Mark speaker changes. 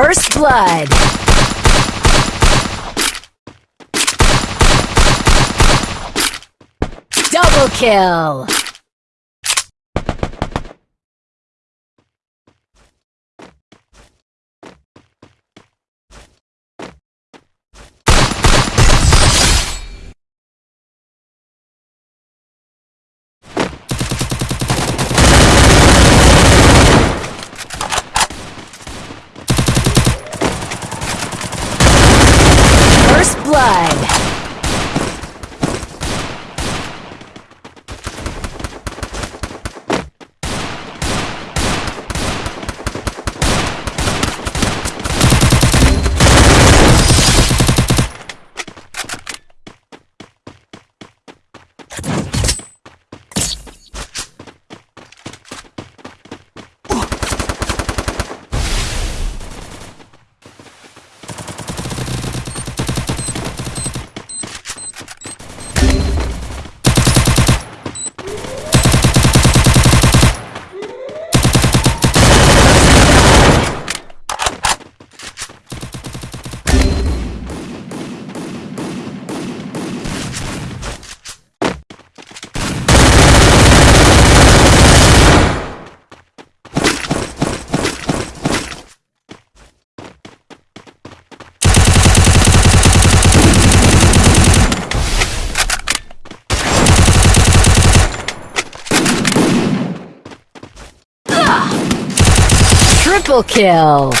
Speaker 1: First blood. Double kill. Triple kill!